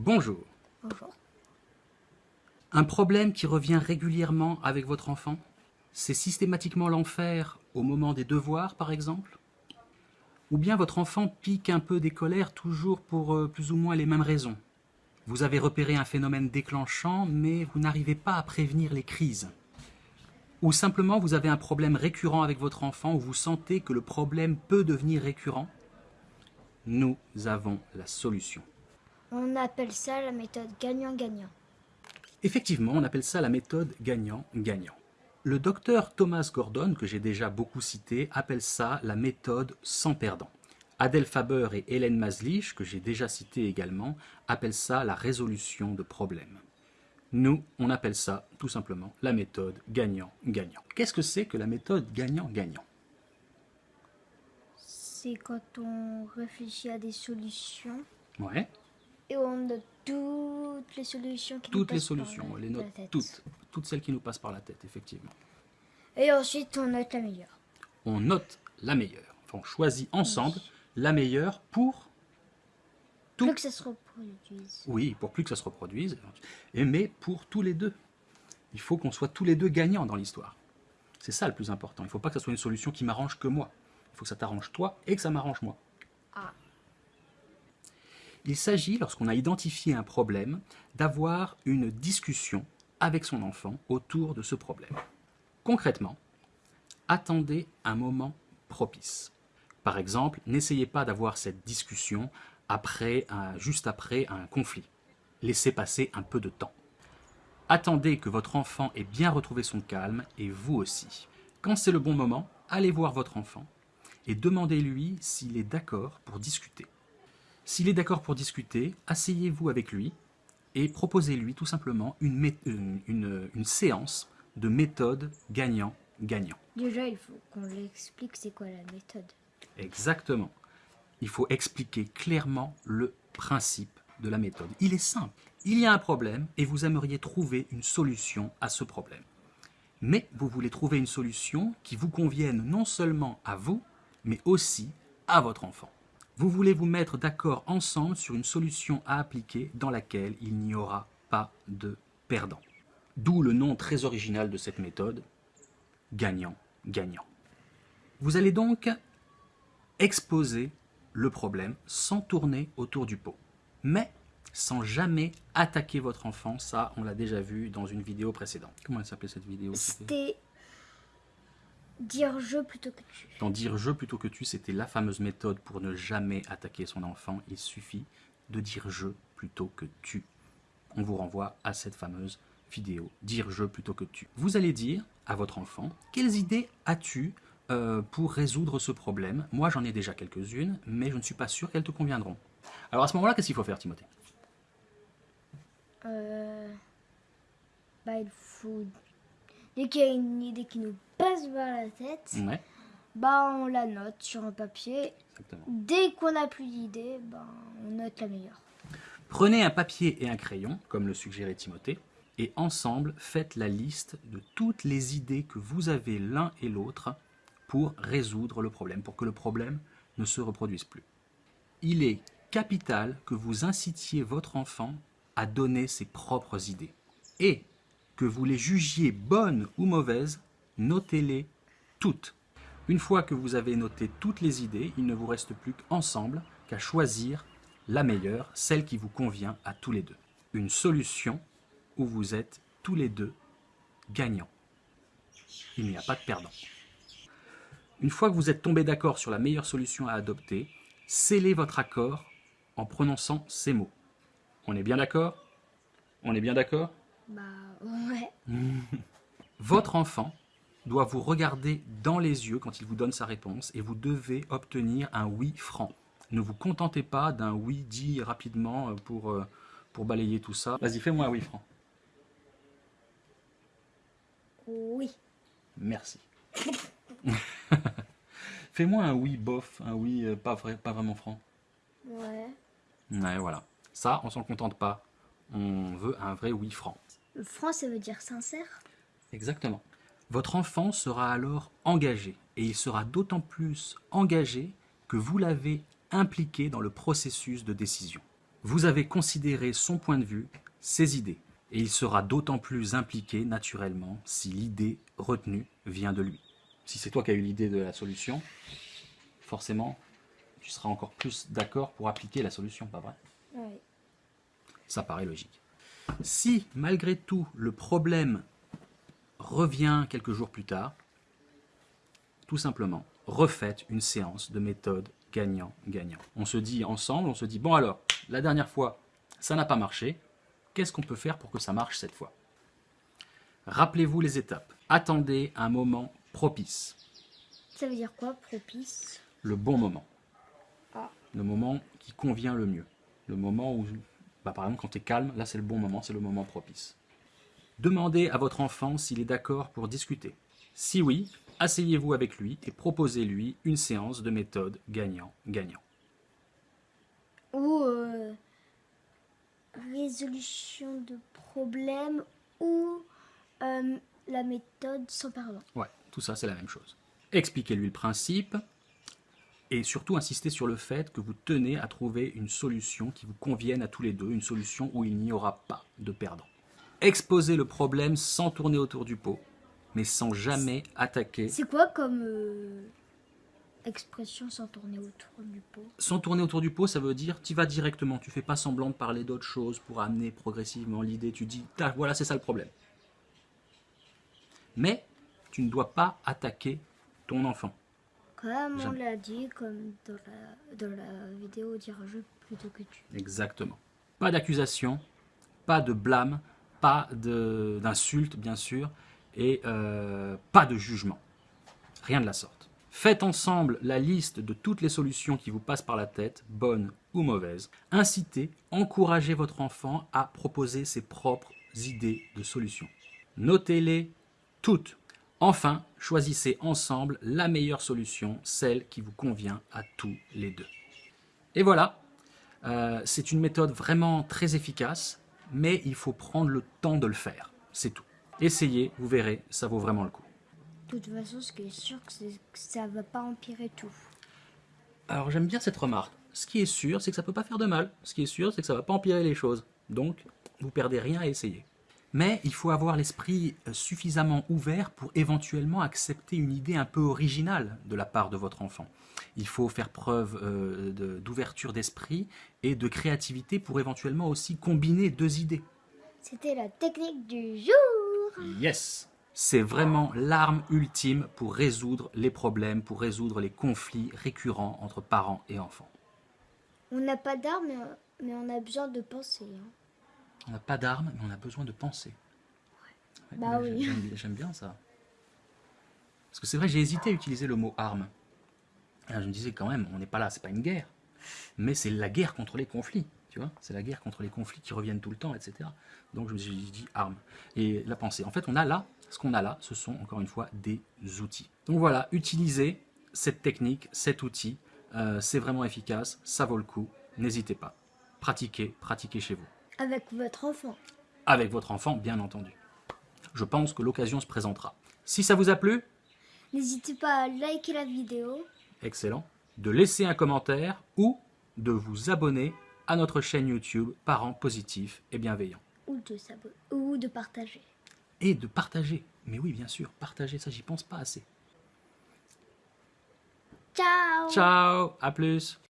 Bonjour. Bonjour. Un problème qui revient régulièrement avec votre enfant C'est systématiquement l'enfer au moment des devoirs, par exemple? Ou bien votre enfant pique un peu des colères toujours pour euh, plus ou moins les mêmes raisons? Vous avez repéré un phénomène déclenchant, mais vous n'arrivez pas à prévenir les crises Ou simplement vous avez un problème récurrent avec votre enfant où vous sentez que le problème peut devenir récurrent? Nous avons la solution. On appelle ça la méthode gagnant-gagnant. Effectivement, on appelle ça la méthode gagnant-gagnant. Le docteur Thomas Gordon, que j'ai déjà beaucoup cité, appelle ça la méthode sans perdant. Adèle Faber et Hélène Maslich, que j'ai déjà cité également, appellent ça la résolution de problèmes. Nous, on appelle ça tout simplement la méthode gagnant-gagnant. Qu'est-ce que c'est que la méthode gagnant-gagnant? C'est quand on réfléchit à des solutions Ouais, et on note toutes les solutions qui nous toutes les passent par solutions, on la- les la note tête. toutes, toutes celles qui nous passent par la tête, effectivement. Et ensuite, on note la meilleure. On note la meilleure. Enfin, on choisit ensemble la meilleure pour Tout. Plus que ça se reproduise. Oui, pour plus que ça se reproduise, et mais pour tous les deux. Il faut qu'on soit tous les deux gagnants dans l'histoire. C'est ça le plus important. Il ne faut pas que ça soit une solution qui m'arrange que moi. Il faut que ça t'arrange toi et que ça m'arrange moi. Ah. Il s'agit, lorsqu'on a identifié un problème, d'avoir une discussion avec son enfant autour de ce problème. Concrètement, attendez un moment propice. Par exemple, n'essayez pas d'avoir cette discussion juste après un conflit. Laissez passer un peu de temps. Attendez que votre enfant ait bien retrouvé son calme et vous aussi. Quand c'est le bon moment, allez voir votre enfant et demandez-lui s'il est d'accord pour discuter. S'il est d'accord pour discuter, asseyez-vous avec lui et proposez-lui tout simplement une, mé- une- une- une séance de méthode gagnant-gagnant. Déjà, il faut qu'on lui explique c'est quoi la méthode. Exactement. Il faut expliquer clairement le principe de la méthode. Il est simple. Il y a un problème et vous aimeriez trouver une solution à ce problème. Mais vous voulez trouver une solution qui vous convienne non seulement à vous, mais aussi à votre enfant. Vous voulez vous mettre d'accord ensemble sur une solution à appliquer dans laquelle il n'y aura pas de perdant. D'où le nom très original de cette méthode, gagnant-gagnant. Vous allez donc exposer le problème sans tourner autour du pot. Mais sans jamais attaquer votre enfant. Ça, on l'a déjà vu dans une vidéo précédente. Comment elle s'appelait cette vidéo c'était dire je plutôt que tu. Dans dire je plutôt que tu, c'était la fameuse méthode pour ne jamais attaquer son enfant. Il suffit de dire je plutôt que tu. On vous renvoie à cette fameuse vidéo, dire je plutôt que tu. Vous allez dire à votre enfant, quelles idées as-tu euh, pour résoudre ce problème? Moi, j'en ai déjà quelques-unes, mais je ne suis pas sûr qu'elles te conviendront. Alors à ce moment-là, qu'est-ce qu'il faut faire, Timothée? Euh, bah, il faut. Dès qu'il y a une idée qui nous par la tête, Ouais, bah, on la note sur un papier. exactement. Dès qu'on n'a plus d'idée, bah, on note la meilleure. Prenez un papier et un crayon, comme le suggérait Timothée, et ensemble faites la liste de toutes les idées que vous avez l'un et l'autre pour résoudre le problème, pour que le problème ne se reproduise plus. Il est capital que vous incitiez votre enfant à donner ses propres idées. Et que vous les jugiez bonnes ou mauvaises, notez-les toutes. Une fois que vous avez noté toutes les idées, il ne vous reste plus qu'ensemble qu'à choisir la meilleure, celle qui vous convient à tous les deux. Une solution où vous êtes tous les deux gagnants. Il n'y a pas de perdant. Une fois que vous êtes tombés d'accord sur la meilleure solution à adopter, scellez votre accord en prononçant ces mots. On est bien d'accord? On est bien d'accord? Bah, ouais. Votre enfant doit vous regarder dans les yeux quand il vous donne sa réponse et vous devez obtenir un oui franc. Ne vous contentez pas d'un oui dit rapidement euh, pour, euh, pour balayer tout ça. Vas-y, fais-moi un oui franc. Oui. Merci. fais-moi un oui bof, un oui euh, pas, vrai, pas vraiment franc. Ouais. Ouais, voilà. Ça, on s'en contente pas. On veut un vrai oui franc. Franc, ça veut dire sincère? Exactement. Votre enfant sera alors engagé, et il sera d'autant plus engagé que vous l'avez impliqué dans le processus de décision. Vous avez considéré son point de vue, ses idées, et il sera d'autant plus impliqué naturellement si l'idée retenue vient de lui. Si c'est toi qui as eu l'idée de la solution, forcément, tu seras encore plus d'accord pour appliquer la solution, pas vrai? Ouais. Ça paraît logique. Si, malgré tout, le problème revient quelques jours plus tard, tout simplement, refaites une séance de méthode gagnant-gagnant. On se dit ensemble, on se dit, bon alors, la dernière fois, ça n'a pas marché, qu'est-ce qu'on peut faire pour que ça marche cette fois? Rappelez-vous les étapes. Attendez un moment propice, Ça veut dire quoi, propice? Le bon moment. Ah. Le moment qui convient le mieux. Le moment où, bah, par exemple, quand tu es calme, là c'est le bon moment, c'est le moment propice. Demandez à votre enfant s'il est d'accord pour discuter. Si oui, asseyez-vous avec lui et proposez-lui une séance de méthode gagnant-gagnant. Ou euh, résolution de problème ou euh, la méthode sans pardon. Ouais, tout ça c'est la même chose. Expliquez-lui le principe et surtout insistez sur le fait que vous tenez à trouver une solution qui vous convienne à tous les deux, une solution où il n'y aura pas de perdant. Exposez le problème sans tourner autour du pot, mais sans jamais attaquer. C'est quoi comme euh, expression sans tourner autour du pot? Sans tourner autour du pot, ça veut dire tu vas directement, tu fais pas semblant de parler d'autre chose pour amener progressivement l'idée, tu dis Tac, voilà c'est ça le problème. Mais tu ne dois pas attaquer ton enfant. Comme on l'a dit, comme dans la, dans la vidéo dire je plutôt que tu. Exactement. Pas d'accusation, pas de blâme, pas de- d'insulte, bien sûr, et euh, pas de jugement. Rien de la sorte. Faites ensemble la liste de toutes les solutions qui vous passent par la tête, bonnes ou mauvaises. Incitez, encouragez votre enfant à proposer ses propres idées de solutions. Notez-les toutes. Enfin, choisissez ensemble la meilleure solution, celle qui vous convient à tous les deux. Et voilà, euh, c'est une méthode vraiment très efficace, mais il faut prendre le temps de le faire. C'est tout. Essayez, vous verrez, ça vaut vraiment le coup. De toute façon, ce qui est sûr, c'est que ça va pas empirer tout. Alors j'aime bien cette remarque. Ce qui est sûr, c'est que ça peut pas faire de mal. Ce qui est sûr, c'est que ça va pas empirer les choses. Donc, vous perdez rien à essayer. Mais il faut avoir l'esprit euh, suffisamment ouvert pour éventuellement accepter une idée un peu originale de la part de votre enfant. Il faut faire preuve euh, de- d'ouverture d'esprit et de créativité pour éventuellement aussi combiner deux idées. C'était la technique du jour. Yes C'est vraiment l'arme ultime pour résoudre les problèmes, pour résoudre les conflits récurrents entre parents et enfants. On n'a pas d'armes, mais, mais on a besoin de penser. hein. On n'a pas d'armes, mais on a besoin de penser. Ouais, Bah oui. j'aime- bien ça. Parce que c'est vrai, j'ai hésité à utiliser le mot arme. Alors, je me disais quand même, on n'est pas là, c'est pas une guerre. Mais c'est la guerre contre les conflits, tu vois. C'est la guerre contre les conflits qui reviennent tout le temps, etc. Donc je me suis dit arme. Et la pensée. En fait, on a là, ce qu'on a là, ce sont encore une fois des outils. Donc voilà, utilisez cette technique, cet outil. Euh, c'est vraiment efficace, ça vaut le coup. N'hésitez pas. Pratiquez, pratiquez chez vous Avec votre enfant. avec votre enfant, bien entendu. Je pense que l'occasion se présentera. Si ça vous a plu, N'hésitez pas à liker la vidéo. excellent, de laisser un commentaire ou de vous abonner à notre chaîne YouTube Parents positifs et bienveillants. ou de s'abonner ou de partager. Et de partager. Mais oui, bien sûr, partager, ça j'y pense pas assez. Ciao Ciao, à plus